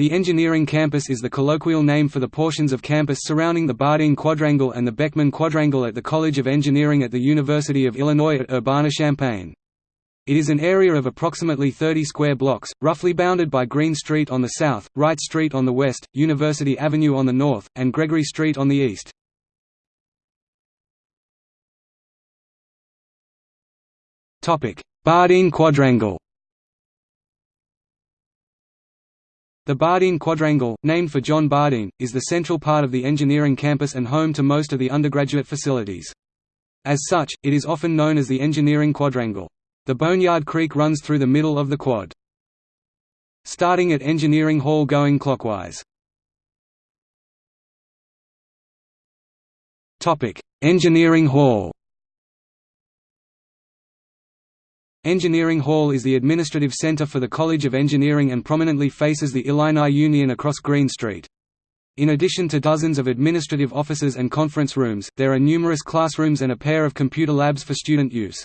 The engineering campus is the colloquial name for the portions of campus surrounding the Bardeen Quadrangle and the Beckman Quadrangle at the College of Engineering at the University of Illinois at Urbana-Champaign. It is an area of approximately 30 square blocks, roughly bounded by Green Street on the south, Wright Street on the west, University Avenue on the north, and Gregory Street on the east. Bardeen Quadrangle The Bardeen Quadrangle, named for John Bardeen, is the central part of the engineering campus and home to most of the undergraduate facilities. As such, it is often known as the Engineering Quadrangle. The Boneyard Creek runs through the middle of the quad. Starting at Engineering Hall going clockwise. Engineering Hall Engineering Hall is the administrative center for the College of Engineering and prominently faces the Illini Union across Green Street. In addition to dozens of administrative offices and conference rooms, there are numerous classrooms and a pair of computer labs for student use.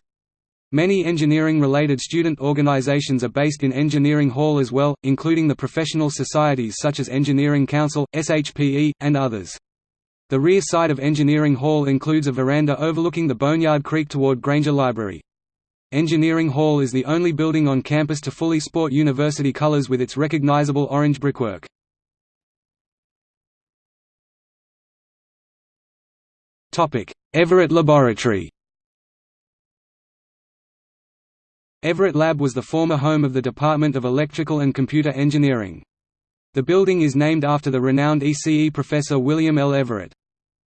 Many engineering-related student organizations are based in Engineering Hall as well, including the professional societies such as Engineering Council, SHPE, and others. The rear side of Engineering Hall includes a veranda overlooking the Boneyard Creek toward Grainger Library. Engineering Hall is the only building on campus to fully sport university colors with its recognizable orange brickwork. Everett Laboratory Everett Lab was the former home of the Department of Electrical and Computer Engineering. The building is named after the renowned ECE professor William L. Everett.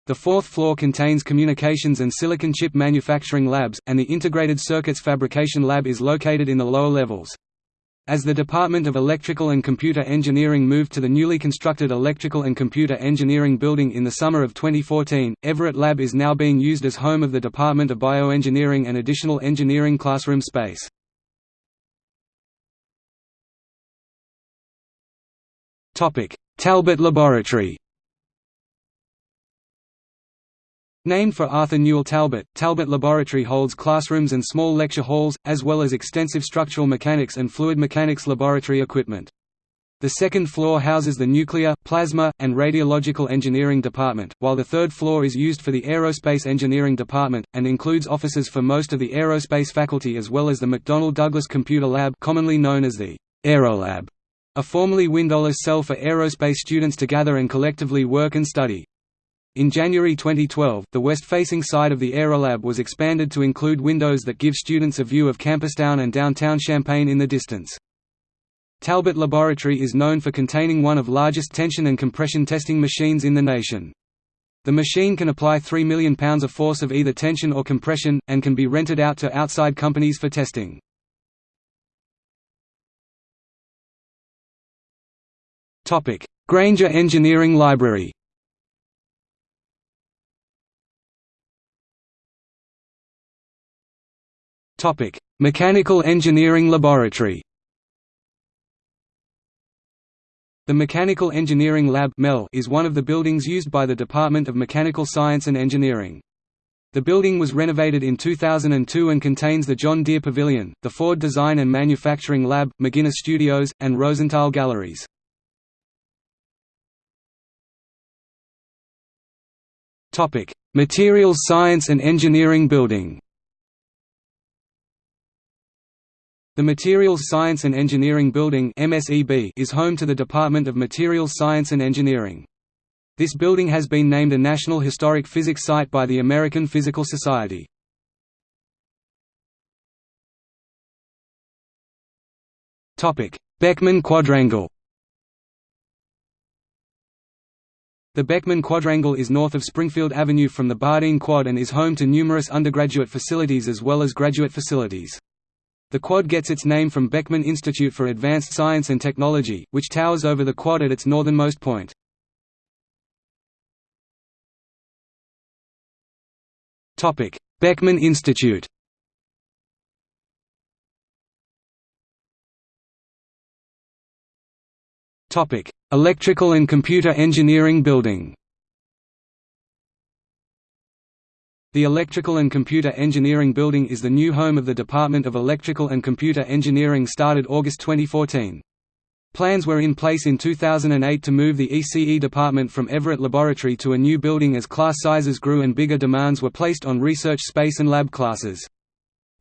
The fourth floor contains communications and silicon chip manufacturing labs, and the integrated circuits fabrication lab is located in the lower levels. As the Department of Electrical and Computer Engineering moved to the newly constructed Electrical and Computer Engineering building in the summer of 2014, Everett Lab is now being used as home of the Department of Bioengineering and additional engineering classroom space. Talbot Laboratory Named for Arthur Newell Talbot, Talbot Laboratory holds classrooms and small lecture halls, as well as extensive structural mechanics and fluid mechanics laboratory equipment. The second floor houses the Nuclear, Plasma, and Radiological Engineering Department, while the third floor is used for the Aerospace Engineering Department, and includes offices for most of the aerospace faculty as well as the McDonnell Douglas Computer Lab commonly known as the Aerolab, a formerly windowless cell for aerospace students to gather and collectively work and study. In January 2012, the west-facing side of the Aerolab was expanded to include windows that give students a view of Campustown and downtown Champaign in the distance. Talbot Laboratory is known for containing one of largest tension and compression testing machines in the nation. The machine can apply 3 million pounds of force of either tension or compression, and can be rented out to outside companies for testing. Grainger Engineering Library Topic: Mechanical Engineering Laboratory. The Mechanical Engineering Lab is one of the buildings used by the Department of Mechanical Science and Engineering. The building was renovated in 2002 and contains the John Deere Pavilion, the Ford Design and Manufacturing Lab, McGuinness Studios, and Rosenthal Galleries. Materials Science and Engineering Building The Materials Science and Engineering Building is home to the Department of Materials Science and Engineering. This building has been named a National Historic Physics Site by the American Physical Society. Beckman Quadrangle The Beckman Quadrangle is north of Springfield Avenue from the Bardeen Quad and is home to numerous undergraduate facilities as well as graduate facilities. The quad gets its name from Beckman Institute for Advanced Science and Technology, which towers over the quad at its northernmost point. Beckman Institute Electrical and Computer Engineering Building The Electrical and Computer Engineering Building is the new home of the Department of Electrical and Computer Engineering started August 2014. Plans were in place in 2008 to move the ECE department from Everett Laboratory to a new building as class sizes grew and bigger demands were placed on research space and lab classes.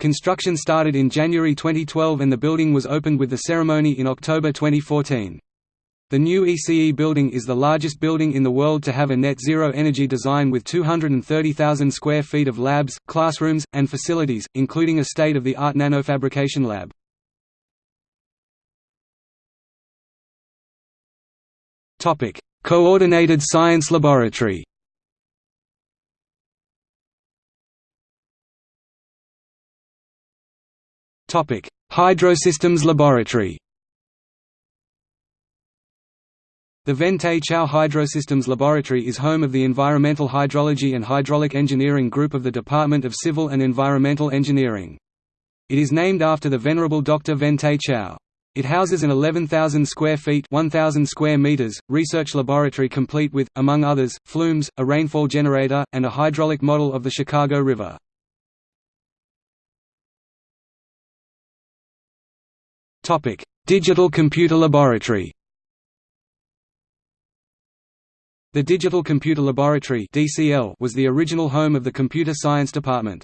Construction started in January 2012 and the building was opened with the ceremony in October 2014. The new ECE building is the largest building in the world to have a net zero energy design with 230,000 square feet of labs, classrooms, and facilities, including a state-of-the-art nanofabrication lab. Coordinated Science Laboratory. Hydrosystems Laboratory. The Ven Te Chow Hydrosystems Laboratory is home of the Environmental Hydrology and Hydraulic Engineering Group of the Department of Civil and Environmental Engineering. It is named after the Venerable Dr. Ven Te Chow. It houses an 11,000 square feet 1,000 square meters, research laboratory complete with, among others, flumes, a rainfall generator, and a hydraulic model of the Chicago River. Digital Computer Laboratory The Digital Computer Laboratory was the original home of the Computer Science Department.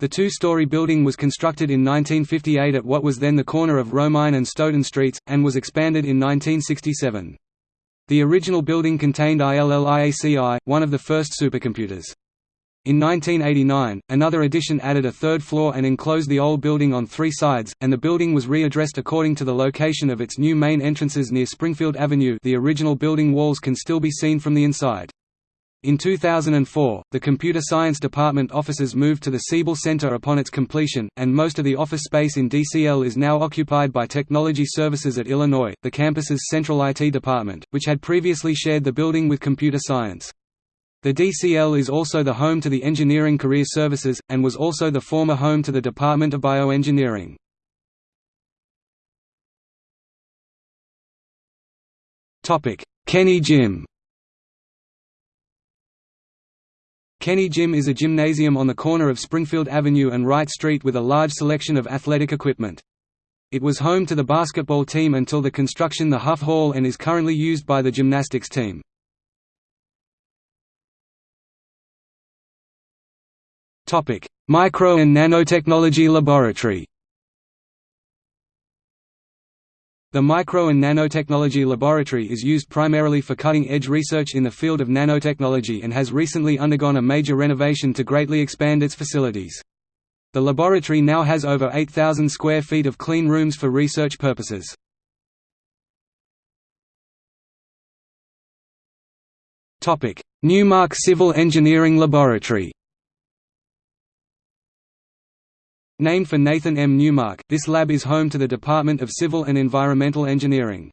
The two-story building was constructed in 1958 at what was then the corner of Romine and Stoughton Streets, and was expanded in 1967. The original building contained ILL-IACI, one of the first supercomputers. In 1989, another addition added a third floor and enclosed the old building on three sides, and the building was readdressed according to the location of its new main entrances near Springfield Avenue the original building walls can still be seen from the inside. In 2004, the Computer Science Department offices moved to the Siebel Center upon its completion, and most of the office space in DCL is now occupied by Technology Services at Illinois, the campus's central IT department, which had previously shared the building with Computer Science. The DCL is also the home to the Engineering Career Services, and was also the former home to the Department of Bioengineering. Kenney Gym Kenney Gym is a gymnasium on the corner of Springfield Avenue and Wright Street with a large selection of athletic equipment. It was home to the basketball team until the construction the Huff Hall and is currently used by the gymnastics team. Micro and Nanotechnology Laboratory The Micro and Nanotechnology Laboratory is used primarily for cutting-edge research in the field of nanotechnology and has recently undergone a major renovation to greatly expand its facilities. The laboratory now has over 8,000 square feet of clean rooms for research purposes. Newmark Civil Engineering Laboratory Named for Nathan M. Newmark, this lab is home to the Department of Civil and Environmental Engineering.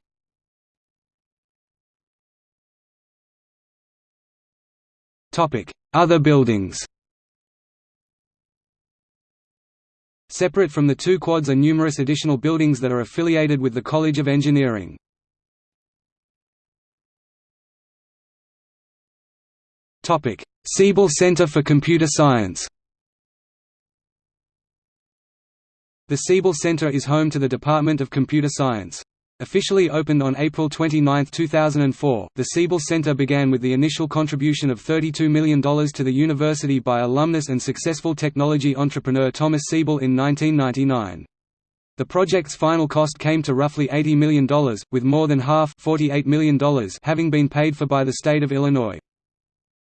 Other buildings Separate from the two quads are numerous additional buildings that are affiliated with the College of Engineering. Siebel Center for Computer Science The Siebel Center is home to the Department of Computer Science. Officially opened on April 29, 2004, the Siebel Center began with the initial contribution of $32 million to the university by alumnus and successful technology entrepreneur Thomas Siebel in 1999. The project's final cost came to roughly $80 million, with more than half $48 million having been paid for by the state of Illinois.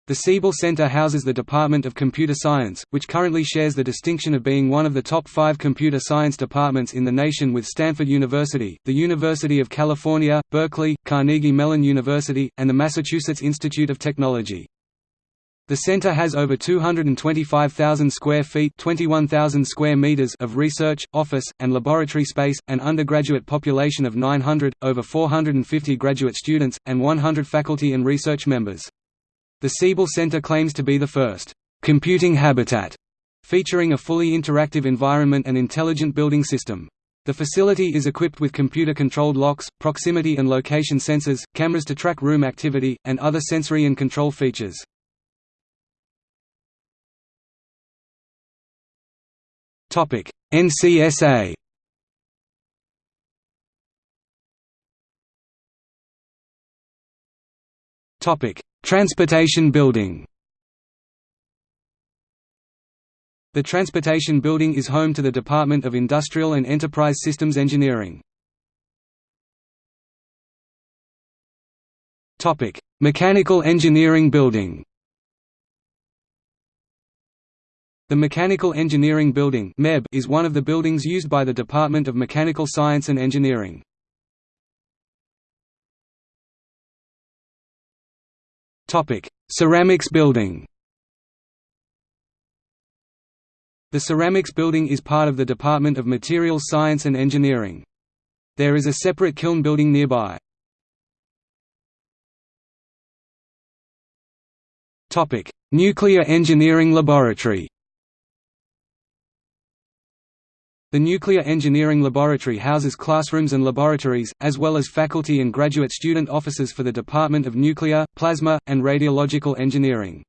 The Siebel Center houses the Department of Computer Science, which currently shares the distinction of being one of the top five computer science departments in the nation with Stanford University, the University of California, Berkeley, Carnegie Mellon University, and the Massachusetts Institute of Technology. The center has over 225,000 square feet 21,000 square meters of research, office, and laboratory space, an undergraduate population of 900, over 450 graduate students, and 100 faculty and research members. The Siebel Center claims to be the first computing habitat, featuring a fully interactive environment and intelligent building system. The facility is equipped with computer-controlled locks, proximity and location sensors, cameras to track room activity, and other sensory and control features. NCSA Transportation Building The Transportation Building is home to the Department of Industrial and Enterprise Systems Engineering. Topic: Mechanical Engineering Building The Mechanical Engineering Building is one of the buildings used by the Department of Mechanical Science and Engineering. Ceramics Building The Ceramics Building is part of the Department of Materials Science and Engineering. There is a separate kiln building nearby. Topic: Nuclear Engineering Laboratory The Nuclear Engineering Laboratory houses classrooms and laboratories, as well as faculty and graduate student offices for the Department of Nuclear, Plasma, and Radiological Engineering.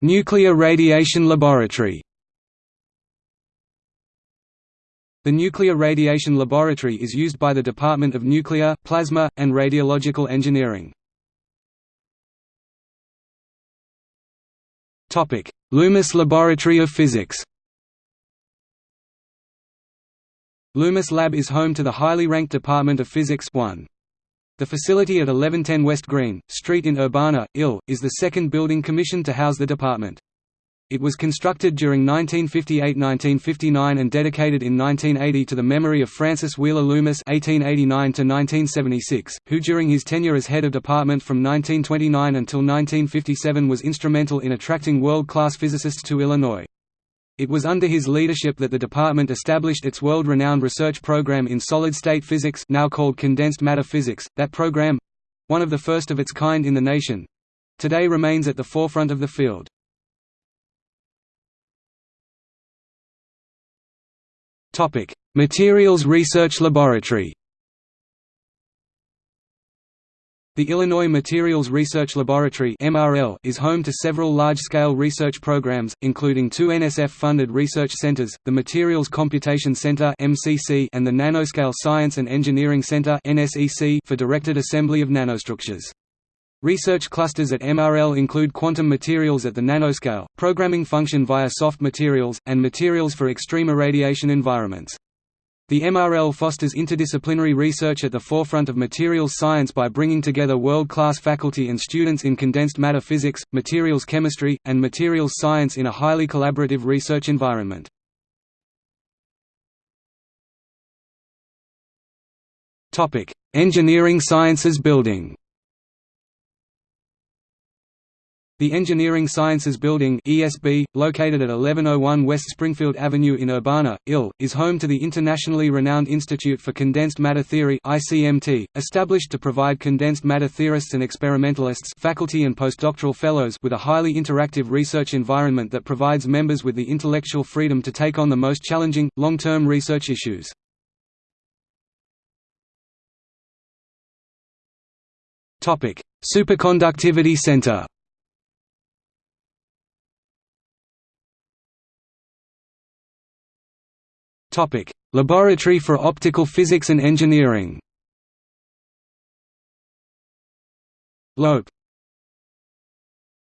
Nuclear Radiation Laboratory The Nuclear Radiation Laboratory is used by the Department of Nuclear, Plasma, and Radiological Engineering. Loomis Laboratory of Physics Loomis Lab is home to the highly ranked Department of Physics 1. The facility at 1110 West Green, Street in Urbana, Ill, is the second building commissioned to house the department. It was constructed during 1958–1959 and dedicated in 1980 to the memory of Francis Wheeler Loomis (1889–1976), who during his tenure as head of department from 1929 until 1957 was instrumental in attracting world-class physicists to Illinois. It was under his leadership that the department established its world-renowned research program in solid-state physics, now called condensed matter physics. That program—one of the first of its kind in the nation—today remains at the forefront of the field. Topic: Materials Research Laboratory. The Illinois Materials Research Laboratory (MRL) is home to several large-scale research programs, including two NSF-funded research centers, the Materials Computation Center (MCC) and the Nanoscale Science and Engineering Center (NSEC) for directed assembly of nanostructures. Research clusters at MRL include quantum materials at the nanoscale, programming function via soft materials, and materials for extreme irradiation environments. The MRL fosters interdisciplinary research at the forefront of materials science by bringing together world-class faculty and students in condensed matter physics, materials chemistry, and materials science in a highly collaborative research environment. Engineering Sciences Building The Engineering Sciences Building (ESB), located at 1101 West Springfield Avenue in Urbana, Ill, is home to the internationally renowned Institute for Condensed Matter Theory (ICMT), established to provide condensed matter theorists and experimentalists, faculty and postdoctoral fellows with a highly interactive research environment that provides members with the intellectual freedom to take on the most challenging, long-term research issues. Superconductivity Center. Topic: Laboratory for Optical Physics and Engineering. LOPE